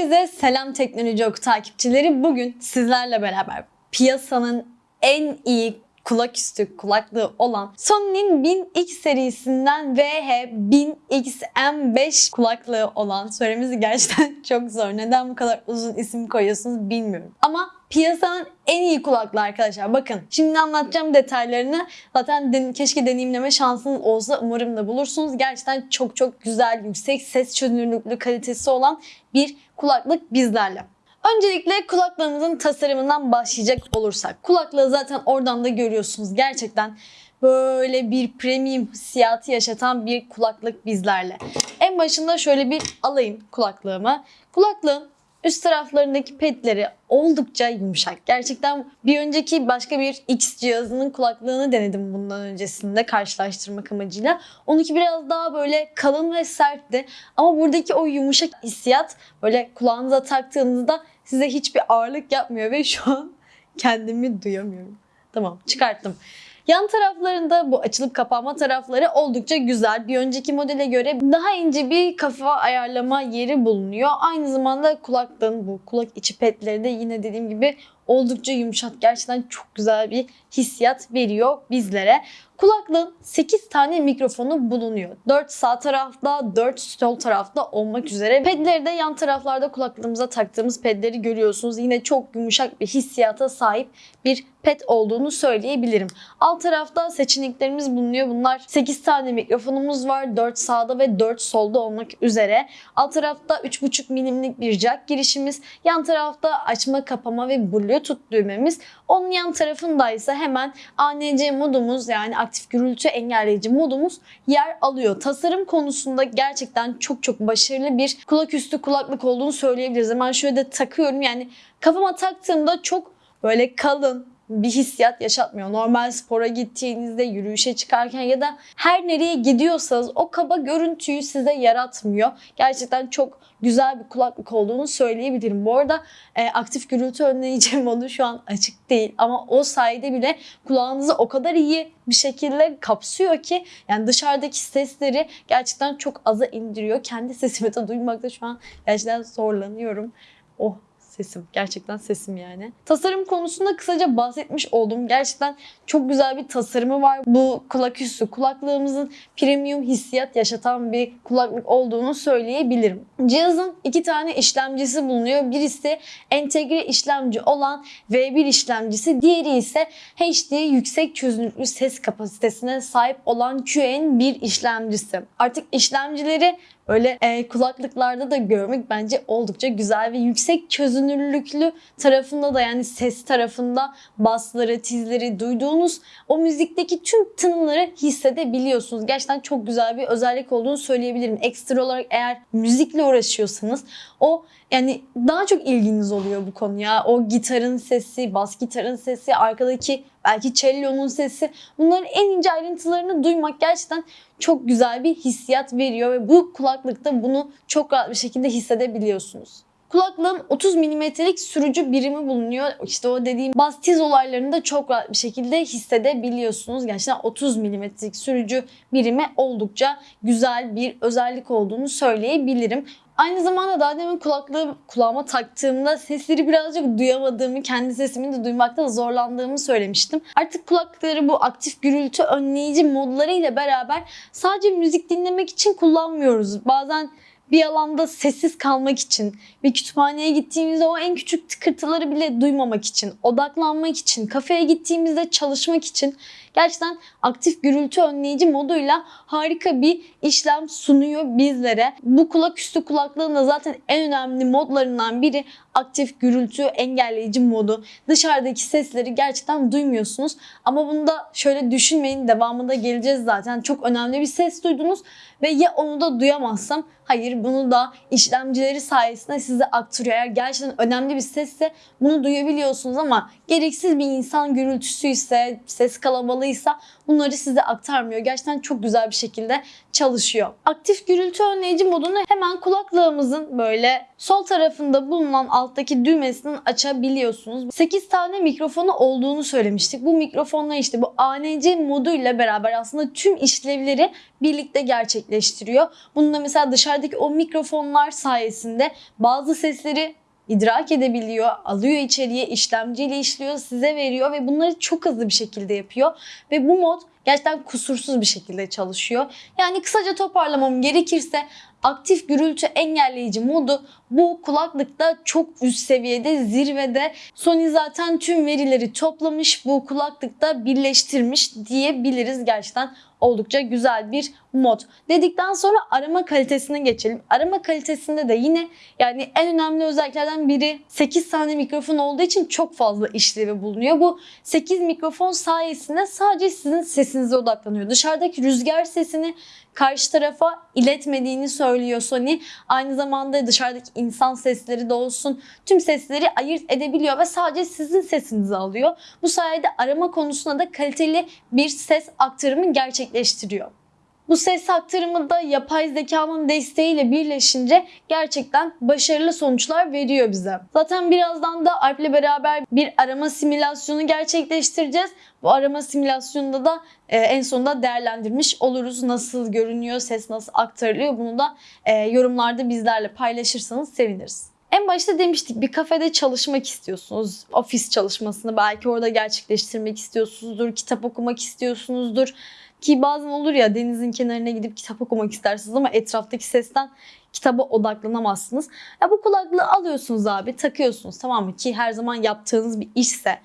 Herkese selam Teknoloji Oku takipçileri. Bugün sizlerle beraber piyasanın en iyi kulaküstü kulaklığı olan Sony'nin 1000X serisinden VH1000XM5 kulaklığı olan söylemesi gerçekten çok zor. Neden bu kadar uzun isim koyuyorsunuz bilmiyorum. Ama piyasanın en iyi kulaklığı arkadaşlar. Bakın şimdi anlatacağım detaylarını. Zaten den- keşke deneyimleme şansınız olsa umarım da bulursunuz. Gerçekten çok çok güzel, yüksek ses çözünürlüklü kalitesi olan bir kulaklık bizlerle. Öncelikle kulaklığımızın tasarımından başlayacak olursak. Kulaklığı zaten oradan da görüyorsunuz. Gerçekten böyle bir premium hissiyatı yaşatan bir kulaklık bizlerle. En başında şöyle bir alayım kulaklığımı. Kulaklığın üst taraflarındaki pedleri oldukça yumuşak. Gerçekten bir önceki başka bir X cihazının kulaklığını denedim bundan öncesinde karşılaştırmak amacıyla. Onunki biraz daha böyle kalın ve sertti. Ama buradaki o yumuşak hissiyat böyle kulağınıza taktığınızda size hiçbir ağırlık yapmıyor ve şu an kendimi duyamıyorum. Tamam çıkarttım. Yan taraflarında bu açılıp kapanma tarafları oldukça güzel. Bir önceki modele göre daha ince bir kafa ayarlama yeri bulunuyor. Aynı zamanda kulaklığın bu kulak içi petleri de yine dediğim gibi oldukça yumuşak. Gerçekten çok güzel bir hissiyat veriyor bizlere. Kulaklığın 8 tane mikrofonu bulunuyor. 4 sağ tarafta, 4 sol tarafta olmak üzere. Pedleri de yan taraflarda kulaklığımıza taktığımız pedleri görüyorsunuz. Yine çok yumuşak bir hissiyata sahip bir pet olduğunu söyleyebilirim. Alt tarafta seçeneklerimiz bulunuyor. Bunlar 8 tane mikrofonumuz var. 4 sağda ve 4 solda olmak üzere. Alt tarafta 3.5 milimlik bir jack girişimiz. Yan tarafta açma, kapama ve bluetooth düğmemiz. Onun yan tarafında ise hemen ANC modumuz yani aktif gürültü engelleyici modumuz yer alıyor. Tasarım konusunda gerçekten çok çok başarılı bir kulaküstü kulaklık olduğunu söyleyebiliriz. Hemen şöyle de takıyorum yani kafama taktığımda çok böyle kalın, bir hissiyat yaşatmıyor. Normal spora gittiğinizde, yürüyüşe çıkarken ya da her nereye gidiyorsanız o kaba görüntüyü size yaratmıyor. Gerçekten çok güzel bir kulaklık olduğunu söyleyebilirim. Bu arada e, aktif gürültü önleyici modu şu an açık değil ama o sayede bile kulağınızı o kadar iyi bir şekilde kapsıyor ki yani dışarıdaki sesleri gerçekten çok aza indiriyor. Kendi sesimi de duymakta şu an gerçekten zorlanıyorum. Oh sesim. Gerçekten sesim yani. Tasarım konusunda kısaca bahsetmiş oldum. Gerçekten çok güzel bir tasarımı var. Bu kulaküstü kulaklığımızın premium hissiyat yaşatan bir kulaklık olduğunu söyleyebilirim. Cihazın iki tane işlemcisi bulunuyor. Birisi entegre işlemci olan V1 işlemcisi. Diğeri ise HD yüksek çözünürlüklü ses kapasitesine sahip olan QN1 işlemcisi. Artık işlemcileri Öyle e, kulaklıklarda da görmek bence oldukça güzel ve yüksek çözünürlüklü tarafında da yani ses tarafında basları, tizleri duyduğunuz o müzikteki tüm tınıları hissedebiliyorsunuz. Gerçekten çok güzel bir özellik olduğunu söyleyebilirim. Ekstra olarak eğer müzikle uğraşıyorsanız o yani daha çok ilginiz oluyor bu konuya. O gitarın sesi, bas gitarın sesi, arkadaki belki cellonun sesi. Bunların en ince ayrıntılarını duymak gerçekten çok güzel bir hissiyat veriyor ve bu kulaklıkta bunu çok rahat bir şekilde hissedebiliyorsunuz. Kulaklığın 30 milimetrelik sürücü birimi bulunuyor. İşte o dediğim bas tiz olaylarını da çok rahat bir şekilde hissedebiliyorsunuz. Gerçekten 30 milimetrelik sürücü birimi oldukça güzel bir özellik olduğunu söyleyebilirim. Aynı zamanda daha demin kulaklığı kulağıma taktığımda sesleri birazcık duyamadığımı, kendi sesimi de duymakta zorlandığımı söylemiştim. Artık kulaklıkları bu aktif gürültü önleyici modlarıyla beraber sadece müzik dinlemek için kullanmıyoruz. Bazen bir alanda sessiz kalmak için, bir kütüphaneye gittiğimizde o en küçük tıkırtıları bile duymamak için, odaklanmak için, kafeye gittiğimizde çalışmak için gerçekten aktif gürültü önleyici moduyla harika bir işlem sunuyor bizlere. Bu kulaküstü kulaklığın da zaten en önemli modlarından biri aktif gürültü engelleyici modu. Dışarıdaki sesleri gerçekten duymuyorsunuz. Ama bunu da şöyle düşünmeyin. Devamında geleceğiz zaten. Çok önemli bir ses duydunuz ve ya onu da duyamazsam hayır bunu da işlemcileri sayesinde size aktarıyor. Eğer gerçekten önemli bir sesse bunu duyabiliyorsunuz ama gereksiz bir insan gürültüsü ise ses kalabalığı kapalıysa bunları size aktarmıyor. Gerçekten çok güzel bir şekilde çalışıyor. Aktif gürültü önleyici modunu hemen kulaklığımızın böyle sol tarafında bulunan alttaki düğmesinden açabiliyorsunuz. 8 tane mikrofonu olduğunu söylemiştik. Bu mikrofonlar işte bu ANC moduyla beraber aslında tüm işlevleri birlikte gerçekleştiriyor. Bununla mesela dışarıdaki o mikrofonlar sayesinde bazı sesleri idrak edebiliyor, alıyor içeriye, işlemciyle işliyor, size veriyor ve bunları çok hızlı bir şekilde yapıyor. Ve bu mod gerçekten kusursuz bir şekilde çalışıyor. Yani kısaca toparlamam gerekirse aktif gürültü engelleyici modu bu kulaklıkta çok üst seviyede zirvede. Sony zaten tüm verileri toplamış bu kulaklıkta birleştirmiş diyebiliriz gerçekten oldukça güzel bir mod. Dedikten sonra arama kalitesine geçelim. Arama kalitesinde de yine yani en önemli özelliklerden biri 8 tane mikrofon olduğu için çok fazla işlevi bulunuyor. Bu 8 mikrofon sayesinde sadece sizin sesinize odaklanıyor. Dışarıdaki rüzgar sesini karşı tarafa iletmediğini söylüyor Sony. Aynı zamanda dışarıdaki insan sesleri de olsun tüm sesleri ayırt edebiliyor ve sadece sizin sesinizi alıyor. Bu sayede arama konusunda da kaliteli bir ses aktarımı gerçekleştiriyor. Bu ses aktarımı da yapay zekanın desteğiyle birleşince gerçekten başarılı sonuçlar veriyor bize. Zaten birazdan da Alp ile beraber bir arama simülasyonu gerçekleştireceğiz. Bu arama simülasyonunda da e, en sonunda değerlendirmiş oluruz. Nasıl görünüyor, ses nasıl aktarılıyor bunu da e, yorumlarda bizlerle paylaşırsanız seviniriz. En başta demiştik bir kafede çalışmak istiyorsunuz. Ofis çalışmasını belki orada gerçekleştirmek istiyorsunuzdur. Kitap okumak istiyorsunuzdur. Ki bazen olur ya denizin kenarına gidip kitap okumak istersiniz ama etraftaki sesten kitaba odaklanamazsınız. Ya bu kulaklığı alıyorsunuz abi takıyorsunuz tamam mı? Ki her zaman yaptığınız bir işse.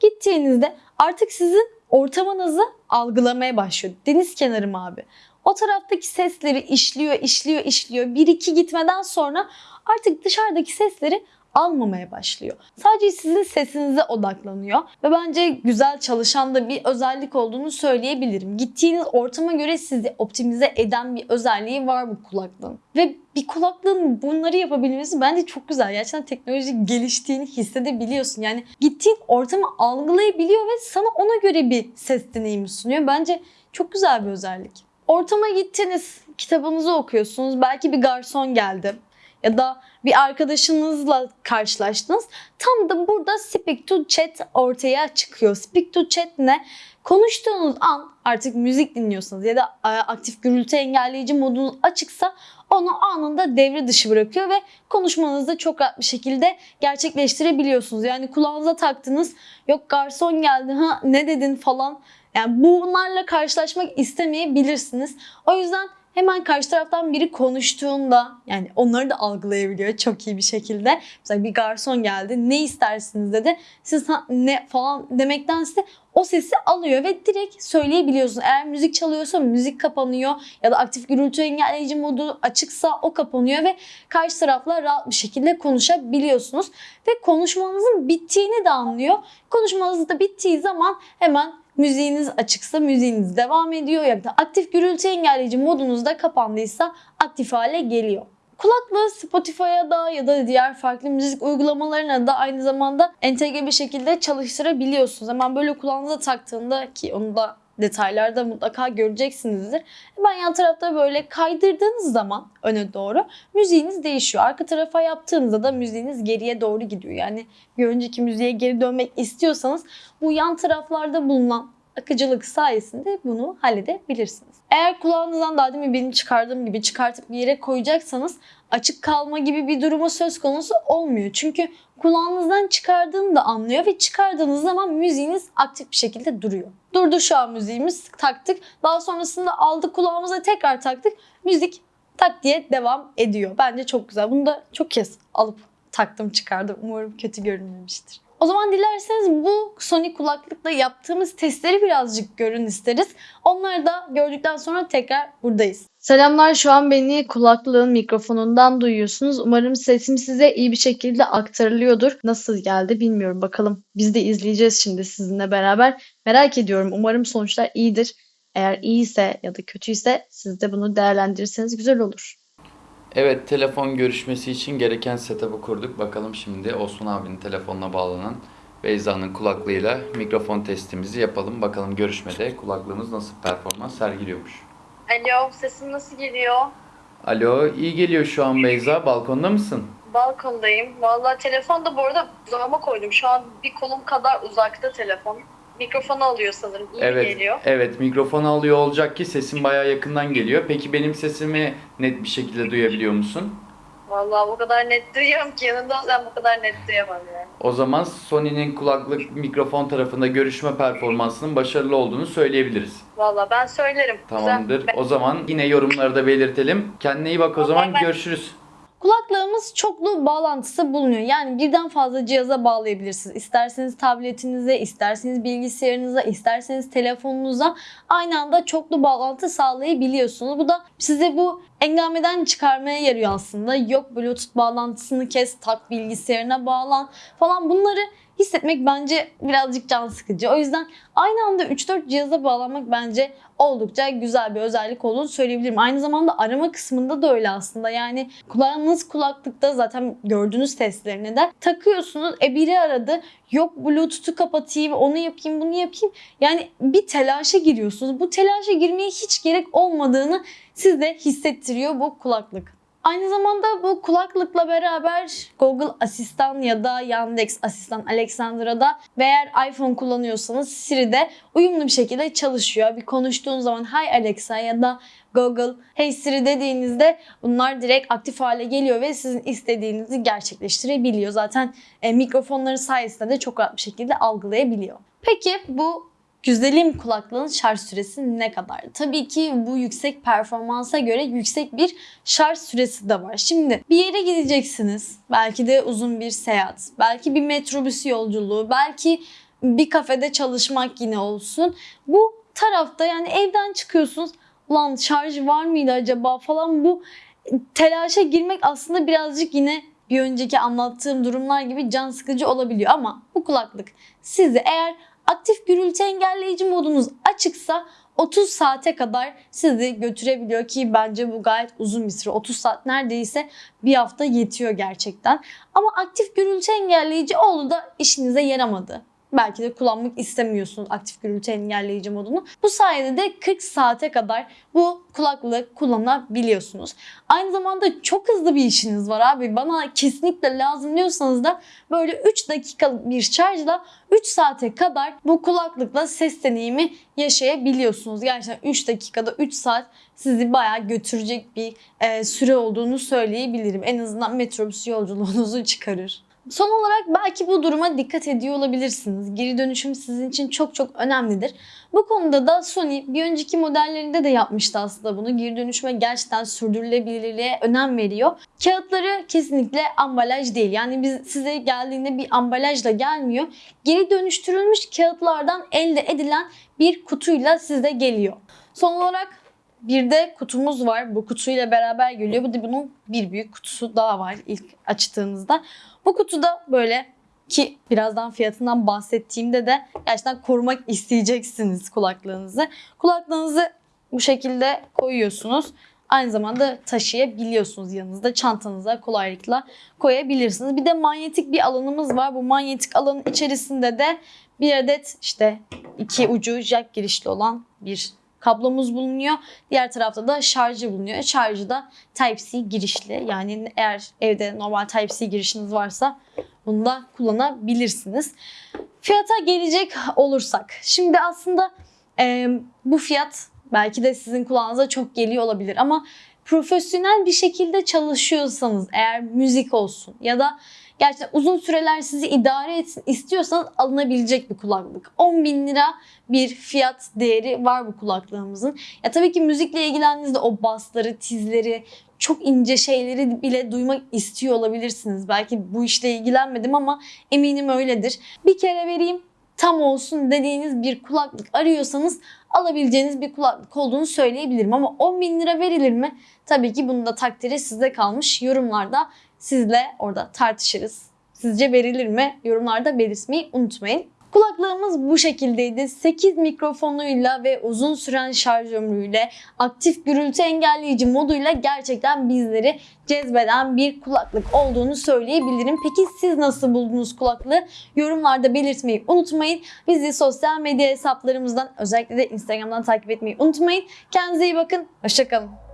Gittiğinizde artık sizin ortamınızı algılamaya başlıyor. Deniz kenarı mı abi? O taraftaki sesleri işliyor, işliyor, işliyor. Bir iki gitmeden sonra artık dışarıdaki sesleri almamaya başlıyor. Sadece sizin sesinize odaklanıyor ve bence güzel çalışan da bir özellik olduğunu söyleyebilirim. Gittiğiniz ortama göre sizi optimize eden bir özelliği var bu kulaklığın. Ve bir kulaklığın bunları yapabilmesi bence çok güzel. Gerçekten teknoloji geliştiğini hissedebiliyorsun. Yani gittiğin ortamı algılayabiliyor ve sana ona göre bir ses deneyimi sunuyor. Bence çok güzel bir özellik. Ortama gittiniz, kitabınızı okuyorsunuz. Belki bir garson geldi ya da bir arkadaşınızla karşılaştınız. Tam da burada speak to chat ortaya çıkıyor. Speak to chat ne? Konuştuğunuz an artık müzik dinliyorsanız ya da aktif gürültü engelleyici modunuz açıksa onu anında devre dışı bırakıyor ve konuşmanızı çok rahat bir şekilde gerçekleştirebiliyorsunuz. Yani kulağınıza taktınız yok garson geldi ha ne dedin falan. Yani bunlarla karşılaşmak istemeyebilirsiniz. O yüzden hemen karşı taraftan biri konuştuğunda yani onları da algılayabiliyor çok iyi bir şekilde. Mesela bir garson geldi ne istersiniz dedi. Siz ne falan demektense o sesi alıyor ve direkt söyleyebiliyorsun. Eğer müzik çalıyorsa müzik kapanıyor ya da aktif gürültü engelleyici modu açıksa o kapanıyor ve karşı tarafla rahat bir şekilde konuşabiliyorsunuz. Ve konuşmanızın bittiğini de anlıyor. Konuşmanız da bittiği zaman hemen müziğiniz açıksa müziğiniz devam ediyor. Ya da aktif gürültü engelleyici modunuz da kapandıysa aktif hale geliyor. Kulaklığı Spotify'a da ya da diğer farklı müzik uygulamalarına da aynı zamanda entegre bir şekilde çalıştırabiliyorsunuz. Hemen böyle kulağınıza taktığında ki onu da detaylarda mutlaka göreceksinizdir. Hemen yan tarafta böyle kaydırdığınız zaman öne doğru müziğiniz değişiyor. Arka tarafa yaptığınızda da müziğiniz geriye doğru gidiyor. Yani bir önceki müziğe geri dönmek istiyorsanız bu yan taraflarda bulunan akıcılık sayesinde bunu halledebilirsiniz. Eğer kulağınızdan daha demin benim çıkardığım gibi çıkartıp bir yere koyacaksanız açık kalma gibi bir durumu söz konusu olmuyor. Çünkü kulağınızdan çıkardığını da anlıyor ve çıkardığınız zaman müziğiniz aktif bir şekilde duruyor. Durdu şu an müziğimiz taktık. Daha sonrasında aldık kulağımıza tekrar taktık. Müzik tak diye devam ediyor. Bence çok güzel. Bunu da çok kez alıp taktım çıkardım. Umarım kötü görünmemiştir. O zaman dilerseniz bu Sony kulaklıkla yaptığımız testleri birazcık görün isteriz. Onları da gördükten sonra tekrar buradayız. Selamlar şu an beni kulaklığın mikrofonundan duyuyorsunuz. Umarım sesim size iyi bir şekilde aktarılıyordur. Nasıl geldi bilmiyorum bakalım. Biz de izleyeceğiz şimdi sizinle beraber. Merak ediyorum umarım sonuçlar iyidir. Eğer iyiyse ya da kötüyse siz de bunu değerlendirirseniz güzel olur. Evet, telefon görüşmesi için gereken setup'ı kurduk. Bakalım şimdi Osman abinin telefonuna bağlanan Beyza'nın kulaklığıyla mikrofon testimizi yapalım. Bakalım görüşmede kulaklığımız nasıl performans sergiliyormuş. Alo, sesim nasıl geliyor? Alo, iyi geliyor şu an Beyza. Balkonda mısın? Balkondayım. Vallahi telefon da bu arada uzağıma koydum. Şu an bir kolum kadar uzakta telefon. Mikrofonu alıyor sanırım. İyi evet, geliyor. evet mikrofon alıyor olacak ki sesin bayağı yakından geliyor. Peki benim sesimi net bir şekilde duyabiliyor musun? Vallahi o kadar net duyuyorum ki yanında olsam bu kadar net duyamam yani. O zaman Sony'nin kulaklık mikrofon tarafında görüşme performansının başarılı olduğunu söyleyebiliriz. Vallahi ben söylerim. Tamamdır. Güzel. O zaman yine yorumları da belirtelim. Kendine iyi bak o zaman. ben- Görüşürüz. Kulaklığımız çoklu bağlantısı bulunuyor. Yani birden fazla cihaza bağlayabilirsiniz. İsterseniz tabletinize, isterseniz bilgisayarınıza, isterseniz telefonunuza aynı anda çoklu bağlantı sağlayabiliyorsunuz. Bu da size bu engameden çıkarmaya yarıyor aslında. Yok Bluetooth bağlantısını kes, tak bilgisayarına bağlan falan bunları hissetmek bence birazcık can sıkıcı. O yüzden aynı anda 3-4 cihaza bağlanmak bence oldukça güzel bir özellik olduğunu söyleyebilirim. Aynı zamanda arama kısmında da öyle aslında. Yani kulağınız kulaklıkta zaten gördüğünüz testlerine de takıyorsunuz. E biri aradı. Yok Bluetooth'u kapatayım, onu yapayım, bunu yapayım. Yani bir telaşa giriyorsunuz. Bu telaşa girmeye hiç gerek olmadığını size hissettiriyor bu kulaklık. Aynı zamanda bu kulaklıkla beraber Google Asistan ya da Yandex Asistan Alexandra'da ve eğer iPhone kullanıyorsanız Siri'de uyumlu bir şekilde çalışıyor. Bir konuştuğun zaman Hi Alexa ya da Google Hey Siri dediğinizde bunlar direkt aktif hale geliyor ve sizin istediğinizi gerçekleştirebiliyor. Zaten e, mikrofonları sayesinde de çok rahat bir şekilde algılayabiliyor. Peki bu Güzelim kulaklığın şarj süresi ne kadar? Tabii ki bu yüksek performansa göre yüksek bir şarj süresi de var. Şimdi bir yere gideceksiniz. Belki de uzun bir seyahat. Belki bir metrobüs yolculuğu. Belki bir kafede çalışmak yine olsun. Bu tarafta yani evden çıkıyorsunuz. Ulan şarj var mıydı acaba falan bu telaşa girmek aslında birazcık yine bir önceki anlattığım durumlar gibi can sıkıcı olabiliyor ama bu kulaklık sizi eğer aktif gürültü engelleyici modunuz açıksa 30 saate kadar sizi götürebiliyor ki bence bu gayet uzun bir süre. 30 saat neredeyse bir hafta yetiyor gerçekten. Ama aktif gürültü engelleyici oldu da işinize yaramadı. Belki de kullanmak istemiyorsunuz aktif gürültü engelleyici modunu. Bu sayede de 40 saate kadar bu kulaklığı kullanabiliyorsunuz. Aynı zamanda çok hızlı bir işiniz var abi. Bana kesinlikle lazım diyorsanız da böyle 3 dakikalık bir şarjla 3 saate kadar bu kulaklıkla ses deneyimi yaşayabiliyorsunuz. Gerçekten 3 dakikada 3 saat sizi bayağı götürecek bir e, süre olduğunu söyleyebilirim. En azından metrobüs yolculuğunuzu çıkarır. Son olarak belki bu duruma dikkat ediyor olabilirsiniz. Geri dönüşüm sizin için çok çok önemlidir. Bu konuda da Sony bir önceki modellerinde de yapmıştı aslında bunu. Geri dönüşüme gerçekten sürdürülebilirliğe önem veriyor. Kağıtları kesinlikle ambalaj değil. Yani biz size geldiğinde bir ambalajla gelmiyor. Geri dönüştürülmüş kağıtlardan elde edilen bir kutuyla size geliyor. Son olarak bir de kutumuz var. Bu kutuyla beraber geliyor. Bu da bunun bir büyük kutusu daha var ilk açtığınızda. Bu kutuda böyle ki birazdan fiyatından bahsettiğimde de gerçekten korumak isteyeceksiniz kulaklığınızı. Kulaklığınızı bu şekilde koyuyorsunuz. Aynı zamanda taşıyabiliyorsunuz yanınızda. Çantanıza kolaylıkla koyabilirsiniz. Bir de manyetik bir alanımız var. Bu manyetik alanın içerisinde de bir adet işte iki ucu jack girişli olan bir kablomuz bulunuyor. Diğer tarafta da şarjı bulunuyor. Şarjı da Type-C girişli. Yani eğer evde normal Type-C girişiniz varsa bunu da kullanabilirsiniz. Fiyata gelecek olursak. Şimdi aslında e, bu fiyat belki de sizin kulağınıza çok geliyor olabilir ama profesyonel bir şekilde çalışıyorsanız eğer müzik olsun ya da gerçekten uzun süreler sizi idare etsin istiyorsanız alınabilecek bir kulaklık. 10 bin lira bir fiyat değeri var bu kulaklığımızın. Ya tabii ki müzikle ilgilendiğinizde o basları, tizleri, çok ince şeyleri bile duymak istiyor olabilirsiniz. Belki bu işle ilgilenmedim ama eminim öyledir. Bir kere vereyim tam olsun dediğiniz bir kulaklık arıyorsanız alabileceğiniz bir kulaklık olduğunu söyleyebilirim. Ama 10 bin lira verilir mi? Tabii ki bunun da takdiri sizde kalmış. Yorumlarda sizle orada tartışırız. Sizce verilir mi? Yorumlarda belirtmeyi unutmayın. Kulaklığımız bu şekildeydi. 8 mikrofonuyla ve uzun süren şarj ömrüyle, aktif gürültü engelleyici moduyla gerçekten bizleri cezbeden bir kulaklık olduğunu söyleyebilirim. Peki siz nasıl buldunuz kulaklığı? Yorumlarda belirtmeyi unutmayın. Bizi sosyal medya hesaplarımızdan özellikle de Instagram'dan takip etmeyi unutmayın. Kendinize iyi bakın. Hoşçakalın.